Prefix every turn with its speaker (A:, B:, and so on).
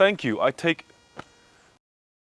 A: Thank you. I take